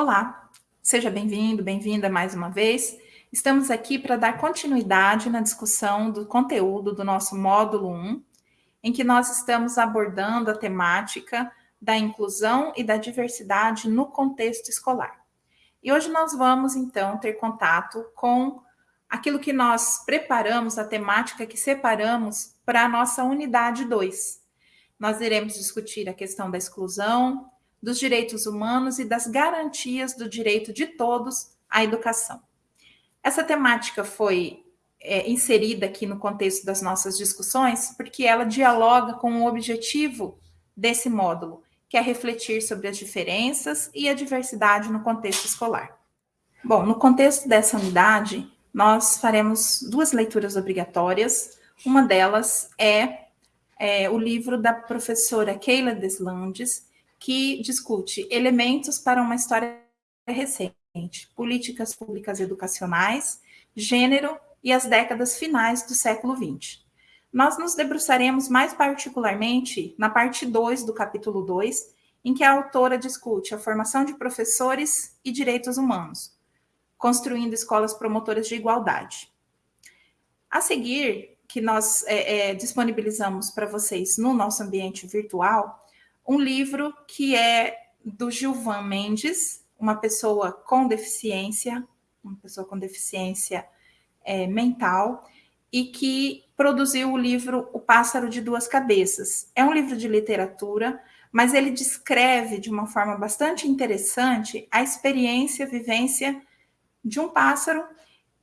Olá, seja bem-vindo, bem-vinda mais uma vez. Estamos aqui para dar continuidade na discussão do conteúdo do nosso módulo 1, em que nós estamos abordando a temática da inclusão e da diversidade no contexto escolar. E hoje nós vamos, então, ter contato com aquilo que nós preparamos, a temática que separamos para a nossa unidade 2. Nós iremos discutir a questão da exclusão, dos direitos humanos e das garantias do direito de todos à educação. Essa temática foi é, inserida aqui no contexto das nossas discussões porque ela dialoga com o objetivo desse módulo, que é refletir sobre as diferenças e a diversidade no contexto escolar. Bom, no contexto dessa unidade, nós faremos duas leituras obrigatórias. Uma delas é, é o livro da professora Keila Deslandes, que discute elementos para uma história recente, políticas públicas educacionais, gênero e as décadas finais do século XX. Nós nos debruçaremos mais particularmente na parte 2 do capítulo 2, em que a autora discute a formação de professores e direitos humanos, construindo escolas promotoras de igualdade. A seguir, que nós é, é, disponibilizamos para vocês no nosso ambiente virtual, um livro que é do Gilvan Mendes, uma pessoa com deficiência, uma pessoa com deficiência é, mental, e que produziu o livro O Pássaro de Duas Cabeças. É um livro de literatura, mas ele descreve de uma forma bastante interessante a experiência, a vivência de um pássaro,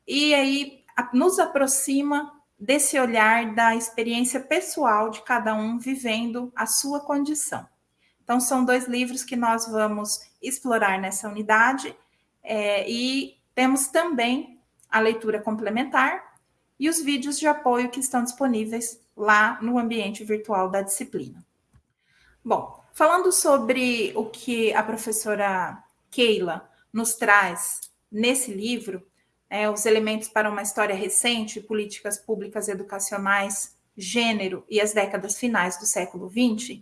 e aí nos aproxima desse olhar da experiência pessoal de cada um vivendo a sua condição. Então, são dois livros que nós vamos explorar nessa unidade, é, e temos também a leitura complementar e os vídeos de apoio que estão disponíveis lá no ambiente virtual da disciplina. Bom, falando sobre o que a professora Keila nos traz nesse livro, é, os elementos para uma história recente, políticas públicas educacionais, gênero e as décadas finais do século XX,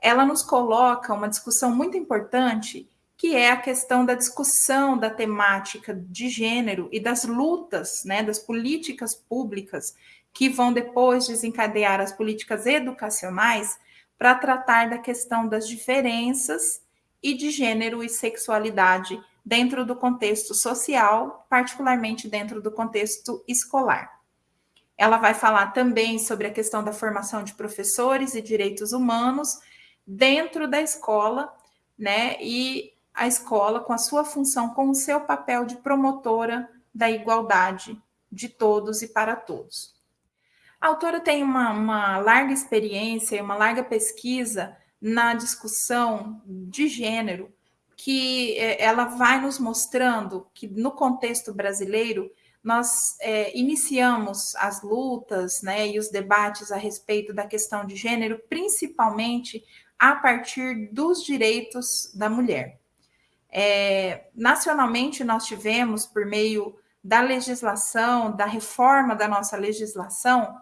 ela nos coloca uma discussão muito importante, que é a questão da discussão da temática de gênero e das lutas, né, das políticas públicas que vão depois desencadear as políticas educacionais para tratar da questão das diferenças e de gênero e sexualidade dentro do contexto social, particularmente dentro do contexto escolar. Ela vai falar também sobre a questão da formação de professores e direitos humanos dentro da escola, né? E a escola com a sua função, com o seu papel de promotora da igualdade de todos e para todos. A autora tem uma, uma larga experiência e uma larga pesquisa na discussão de gênero, que é, ela vai nos mostrando que no contexto brasileiro nós é, iniciamos as lutas né, e os debates a respeito da questão de gênero, principalmente a partir dos direitos da mulher. É, nacionalmente, nós tivemos, por meio da legislação, da reforma da nossa legislação,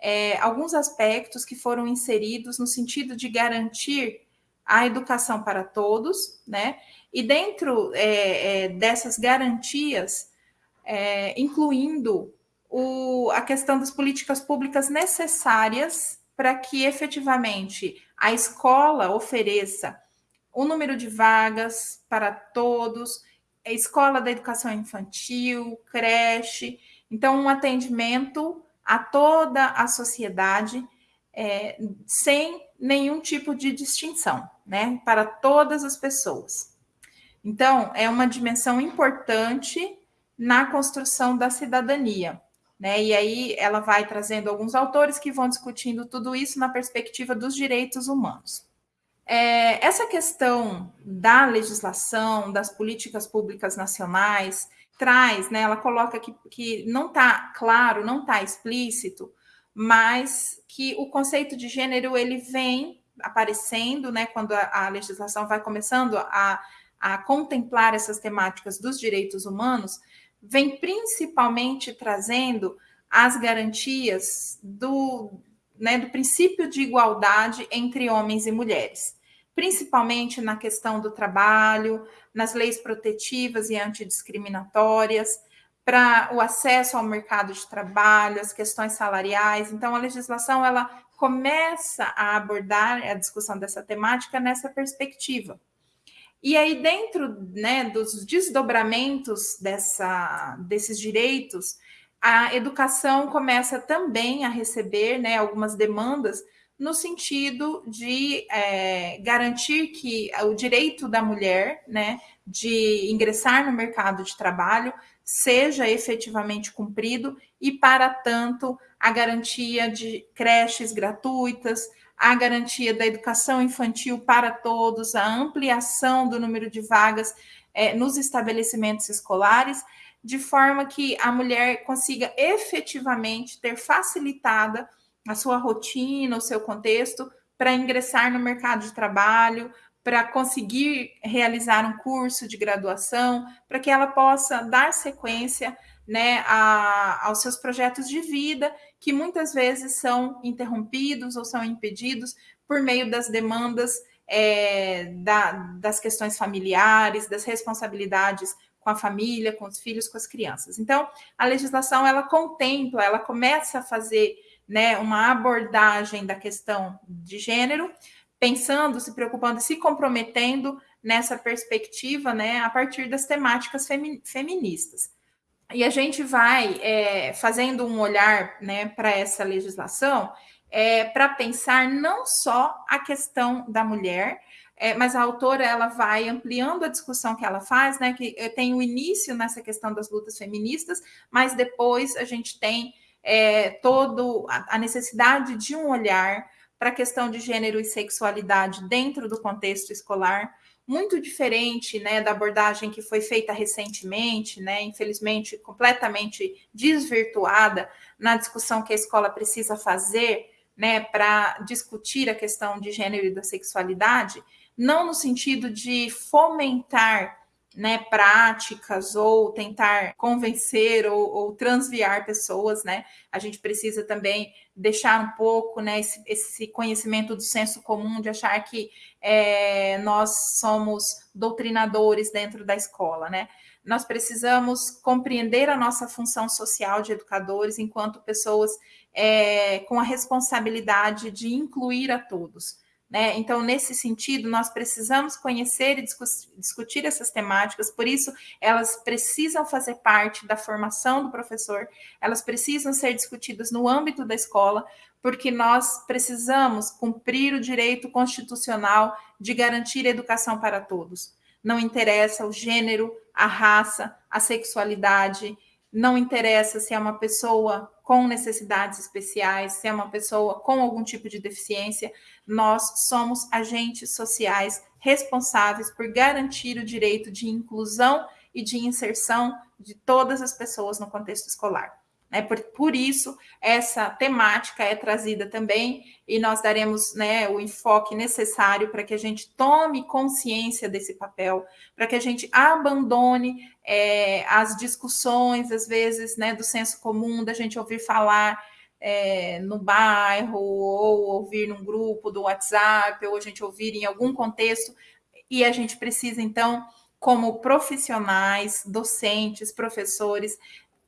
é, alguns aspectos que foram inseridos no sentido de garantir a educação para todos, né? E dentro é, é dessas garantias, é, incluindo o, a questão das políticas públicas necessárias para que efetivamente a escola ofereça o número de vagas para todos, a escola da educação infantil, creche, então um atendimento a toda a sociedade é, sem nenhum tipo de distinção, né, para todas as pessoas. Então, é uma dimensão importante na construção da cidadania. Né? E aí ela vai trazendo alguns autores que vão discutindo tudo isso na perspectiva dos direitos humanos. É, essa questão da legislação, das políticas públicas nacionais, traz, né, ela coloca que, que não está claro, não está explícito, mas que o conceito de gênero ele vem aparecendo, né, quando a, a legislação vai começando a, a contemplar essas temáticas dos direitos humanos, vem principalmente trazendo as garantias do, né, do princípio de igualdade entre homens e mulheres. principalmente na questão do trabalho, nas leis protetivas e antidiscriminatórias, para o acesso ao mercado de trabalho, as questões salariais. Então, a legislação ela começa a abordar a discussão dessa temática nessa perspectiva. E aí, dentro né, dos desdobramentos dessa, desses direitos, a educação começa também a receber né, algumas demandas no sentido de é, garantir que o direito da mulher né, de ingressar no mercado de trabalho seja efetivamente cumprido e, para tanto, a garantia de creches gratuitas, a garantia da educação infantil para todos, a ampliação do número de vagas é, nos estabelecimentos escolares, de forma que a mulher consiga efetivamente ter facilitada a sua rotina, o seu contexto, para ingressar no mercado de trabalho, para conseguir realizar um curso de graduação, para que ela possa dar sequência né, a, aos seus projetos de vida, que muitas vezes são interrompidos ou são impedidos por meio das demandas é, da, das questões familiares, das responsabilidades com a família, com os filhos, com as crianças. Então, a legislação ela contempla, ela começa a fazer né, uma abordagem da questão de gênero, pensando, se preocupando, se comprometendo nessa perspectiva, né, a partir das temáticas femi feministas. E a gente vai é, fazendo um olhar né, para essa legislação é, para pensar não só a questão da mulher, é, mas a autora ela vai ampliando a discussão que ela faz, né? Que tem o início nessa questão das lutas feministas, mas depois a gente tem é, todo a, a necessidade de um olhar para a questão de gênero e sexualidade dentro do contexto escolar, muito diferente né, da abordagem que foi feita recentemente, né, infelizmente completamente desvirtuada na discussão que a escola precisa fazer né, para discutir a questão de gênero e da sexualidade, não no sentido de fomentar né, práticas ou tentar convencer ou, ou, transviar pessoas, né? A gente precisa também deixar um pouco, né, esse, esse conhecimento do senso comum de achar que é, nós somos doutrinadores dentro da escola, né? Nós precisamos compreender a nossa função social de educadores enquanto pessoas é, com a responsabilidade de incluir a todos. Né? Então, nesse sentido, nós precisamos conhecer e discutir essas temáticas, por isso, elas precisam fazer parte da formação do professor, elas precisam ser discutidas no âmbito da escola, porque nós precisamos cumprir o direito constitucional de garantir educação para todos. Não interessa o gênero, a raça, a sexualidade, não interessa se é uma pessoa com necessidades especiais, se é uma pessoa com algum tipo de deficiência, nós somos agentes sociais responsáveis por garantir o direito de inclusão e de inserção de todas as pessoas no contexto escolar. Né? Por, por isso, essa temática é trazida também e nós daremos né, o enfoque necessário para que a gente tome consciência desse papel, para que a gente abandone é, as discussões, às vezes, né, do senso comum, da gente ouvir falar é, no bairro, ou ouvir num grupo do WhatsApp, ou a gente ouvir em algum contexto, e a gente precisa, então, como profissionais, docentes, professores,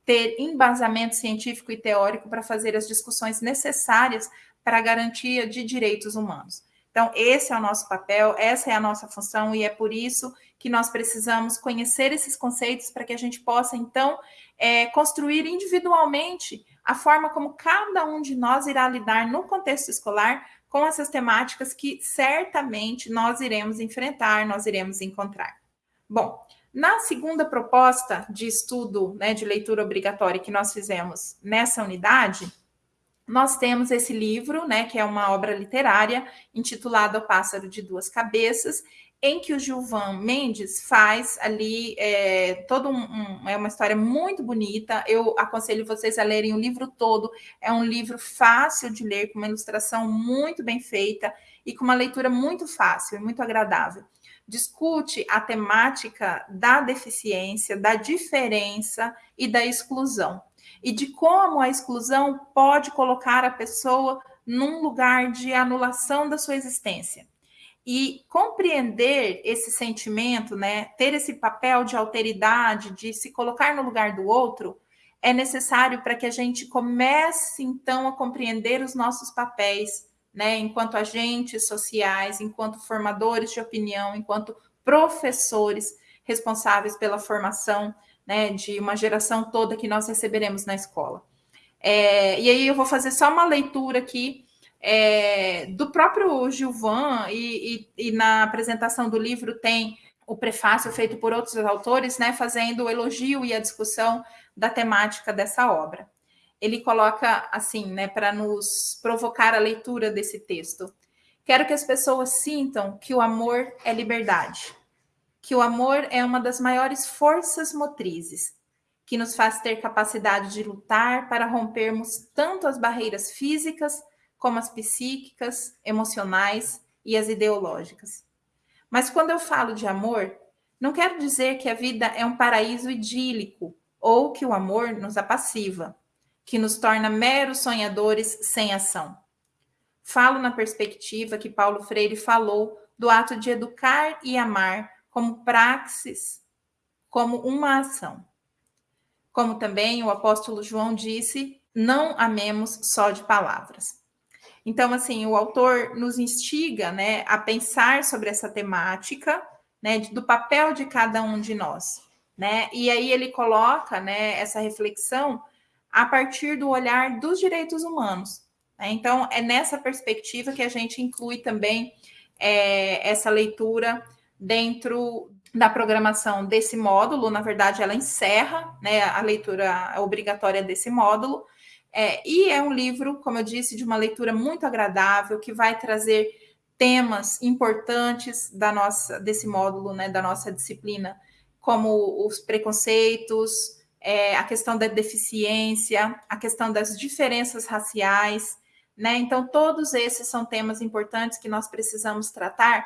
ter embasamento científico e teórico para fazer as discussões necessárias para a garantia de direitos humanos. Então, esse é o nosso papel, essa é a nossa função, e é por isso que nós precisamos conhecer esses conceitos para que a gente possa, então, é, construir individualmente a forma como cada um de nós irá lidar no contexto escolar com essas temáticas que certamente nós iremos enfrentar, nós iremos encontrar. Bom, na segunda proposta de estudo né, de leitura obrigatória que nós fizemos nessa unidade, nós temos esse livro, né, que é uma obra literária intitulada O Pássaro de Duas Cabeças, em que o Gilvan Mendes faz ali é, todo um, um, é uma história muito bonita. Eu aconselho vocês a lerem o livro todo. É um livro fácil de ler, com uma ilustração muito bem feita e com uma leitura muito fácil e muito agradável discute a temática da deficiência, da diferença e da exclusão, e de como a exclusão pode colocar a pessoa num lugar de anulação da sua existência. E compreender esse sentimento, né, ter esse papel de alteridade, de se colocar no lugar do outro, é necessário para que a gente comece então a compreender os nossos papéis, né, enquanto agentes sociais, enquanto formadores de opinião, enquanto professores responsáveis pela formação né, de uma geração toda que nós receberemos na escola. É, e aí eu vou fazer só uma leitura aqui é, do próprio Gilvan, e, e, e, na apresentação do livro tem o prefácio feito por outros autores, né, fazendo o elogio e a discussão da temática dessa obra. Ele coloca assim, né, para nos provocar a leitura desse texto. Quero que as pessoas sintam que o amor é liberdade, que o amor é uma das maiores forças motrizes, que nos faz ter capacidade de lutar para rompermos tanto as barreiras físicas como as psíquicas, emocionais e as ideológicas. Mas quando eu falo de amor, não quero dizer que a vida é um paraíso idílico ou que o amor nos apassiva, que nos torna meros sonhadores sem ação. Falo na perspectiva que Paulo Freire falou do ato de educar e amar como praxis, como uma ação. Como também o apóstolo João disse, não amemos só de palavras. Então, assim, o autor nos instiga né, a pensar sobre essa temática né, do papel de cada um de nós. Né? E aí ele coloca né, essa reflexão a partir do olhar dos direitos humanos. Né? Então, é nessa perspectiva que a gente inclui também é, essa leitura dentro da programação desse módulo, na verdade, ela encerra né, a leitura obrigatória desse módulo, é, e é um livro, como eu disse, de uma leitura muito agradável, que vai trazer temas importantes da nossa, desse módulo, né, da nossa disciplina, como os preconceitos, é, a questão da deficiência, a questão das diferenças raciais, né? Então, todos esses são temas importantes que nós precisamos tratar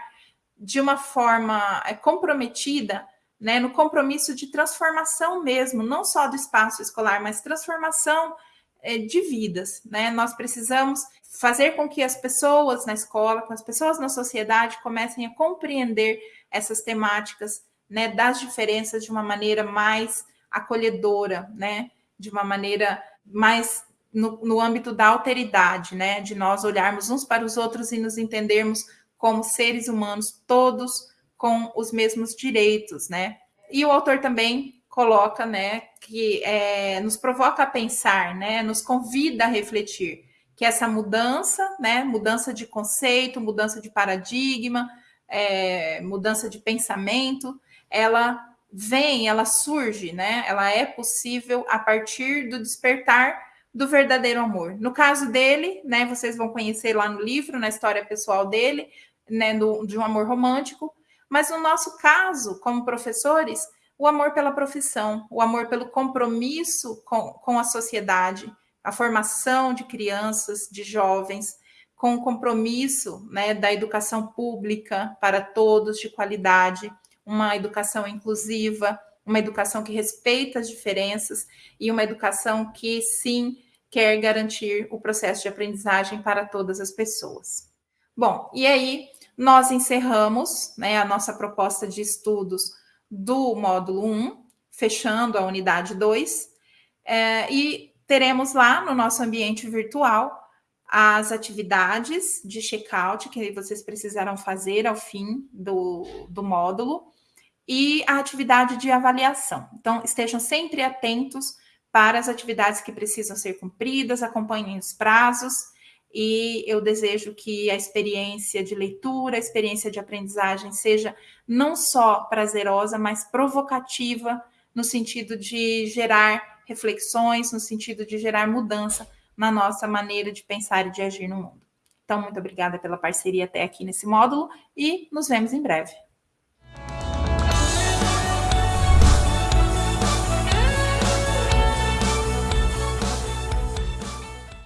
de uma forma é, comprometida, né, no compromisso de transformação mesmo, não só do espaço escolar, mas transformação é, de vidas, né? Nós precisamos fazer com que as pessoas na escola, com as pessoas na sociedade comecem a compreender essas temáticas, né, das diferenças de uma maneira mais acolhedora, né, de uma maneira mais no, no âmbito da alteridade, né, de nós olharmos uns para os outros e nos entendermos como seres humanos, todos com os mesmos direitos, né? E o autor também coloca, né, que é, nos provoca a pensar, né, nos convida a refletir que essa mudança, né, mudança de conceito, mudança de paradigma, é, mudança de pensamento, ela vem, ela surge, né, ela é possível a partir do despertar do verdadeiro amor. No caso dele, né, vocês vão conhecer lá no livro, na história pessoal dele, né, do, de um amor romântico, mas no nosso caso, como professores, o amor pela profissão, o amor pelo compromisso com, com a sociedade, a formação de crianças, de jovens, com o compromisso né, da educação pública para todos de qualidade, uma educação inclusiva, uma educação que respeita as diferenças e uma educação que sim quer garantir o processo de aprendizagem para todas as pessoas. Bom, e aí nós encerramos né, a nossa proposta de estudos do módulo 1, fechando a unidade 2, é, e teremos lá no nosso ambiente virtual as atividades de check-out que vocês precisarão fazer ao fim do, do módulo e a atividade de avaliação. Então, estejam sempre atentos para as atividades que precisam ser cumpridas, acompanhem os prazos e eu desejo que a experiência de leitura, a experiência de aprendizagem seja não só prazerosa, mas provocativa, no sentido de gerar reflexões, no sentido de gerar mudança na nossa maneira de pensar e de agir no mundo. Então, muito obrigada pela parceria até aqui nesse módulo e nos vemos em breve.